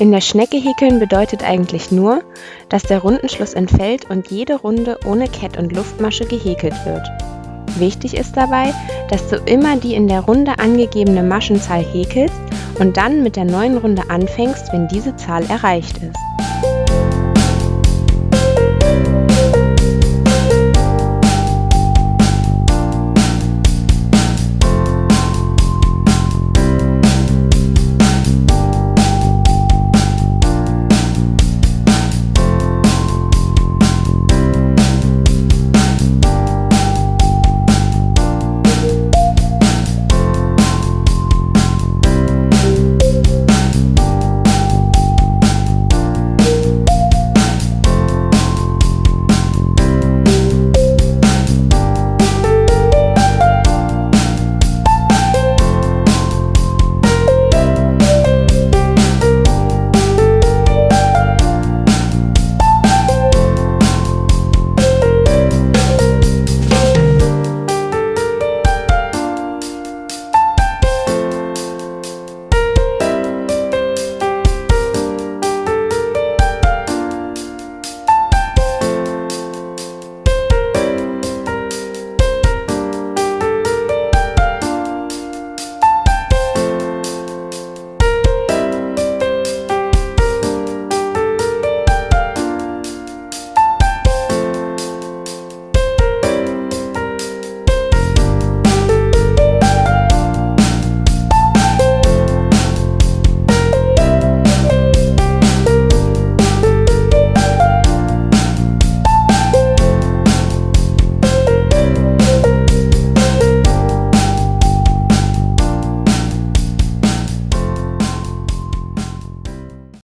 In der Schnecke häkeln bedeutet eigentlich nur, dass der Rundenschluss entfällt und jede Runde ohne Kett und Luftmasche gehäkelt wird. Wichtig ist dabei, dass du immer die in der Runde angegebene Maschenzahl häkelst und dann mit der neuen Runde anfängst, wenn diese Zahl erreicht ist.